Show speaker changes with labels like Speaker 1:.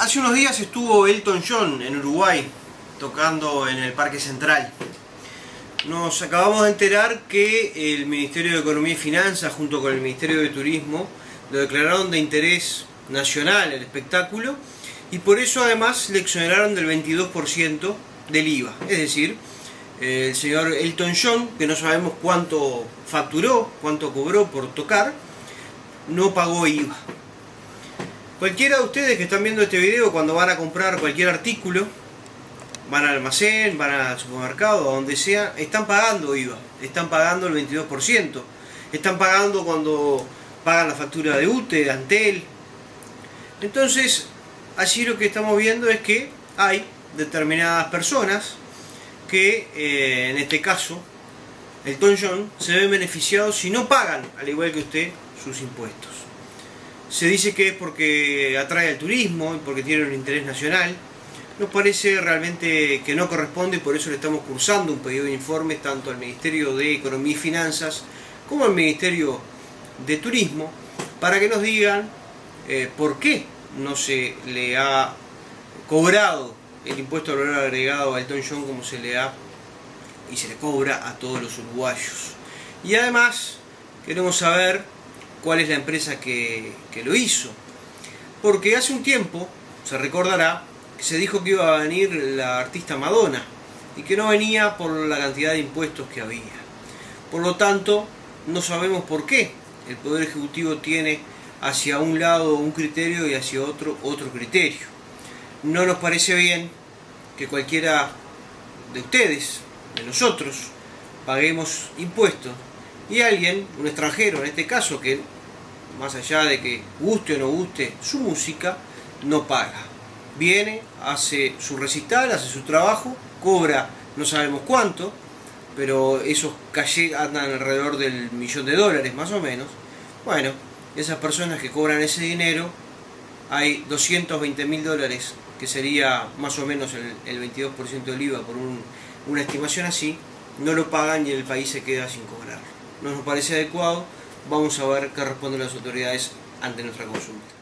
Speaker 1: Hace unos días estuvo Elton John en Uruguay tocando en el Parque Central. Nos acabamos de enterar que el Ministerio de Economía y Finanzas junto con el Ministerio de Turismo lo declararon de interés nacional el espectáculo y por eso además le exoneraron del 22% del IVA. Es decir, el señor Elton John, que no sabemos cuánto facturó, cuánto cobró por tocar, no pagó IVA. Cualquiera de ustedes que están viendo este video, cuando van a comprar cualquier artículo, van al almacén, van al supermercado, a donde sea, están pagando IVA, están pagando el 22%, están pagando cuando pagan la factura de UTE, de Antel. Entonces, allí lo que estamos viendo es que hay determinadas personas que, eh, en este caso, el John, se ven beneficiados si no pagan, al igual que usted, sus impuestos. Se dice que es porque atrae al turismo y porque tiene un interés nacional. Nos parece realmente que no corresponde y por eso le estamos cursando un pedido de informes tanto al Ministerio de Economía y Finanzas como al Ministerio de Turismo para que nos digan eh, por qué no se le ha cobrado el impuesto al valor agregado a Elton John como se le ha y se le cobra a todos los uruguayos. Y además queremos saber cuál es la empresa que, lo hizo. Porque hace un tiempo, se recordará, que se dijo que iba a venir la artista Madonna y que no venía por la cantidad de impuestos que había. Por lo tanto, no sabemos por qué el Poder Ejecutivo tiene hacia un lado un criterio y hacia otro otro criterio. No nos parece bien que cualquiera de ustedes, de nosotros, paguemos impuestos y alguien, un extranjero en este caso, que más allá de que guste o no guste su música, no paga. Viene, hace su recital, hace su trabajo, cobra no sabemos cuánto, pero esos calles andan alrededor del millón de dólares más o menos. Bueno, esas personas que cobran ese dinero, hay 220 mil dólares, que sería más o menos el, 22% del IVA por una estimación así, no lo pagan y el país se queda sin cobrar no nos parece adecuado, vamos a ver qué responden las autoridades ante nuestra consulta.